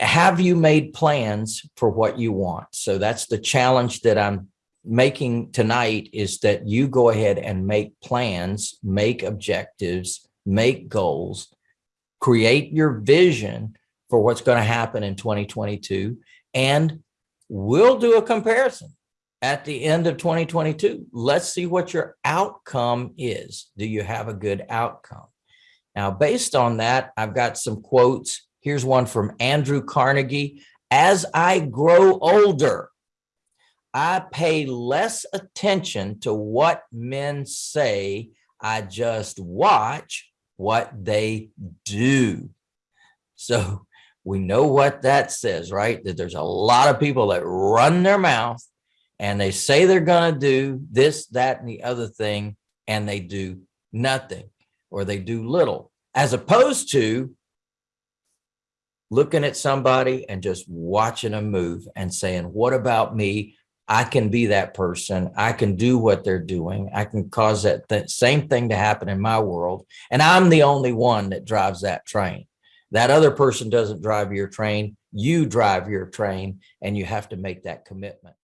have you made plans for what you want? So that's the challenge that I'm making tonight is that you go ahead and make plans, make objectives, make goals, create your vision for what's going to happen in 2022. And we'll do a comparison at the end of 2022. Let's see what your outcome is. Do you have a good outcome? Now, based on that, I've got some quotes. Here's one from Andrew Carnegie. As I grow older, I pay less attention to what men say. I just watch what they do. So we know what that says, right? That there's a lot of people that run their mouth and they say they're going to do this, that, and the other thing, and they do nothing or they do little, as opposed to looking at somebody and just watching them move and saying, what about me? I can be that person. I can do what they're doing. I can cause that th same thing to happen in my world. And I'm the only one that drives that train. That other person doesn't drive your train. You drive your train and you have to make that commitment.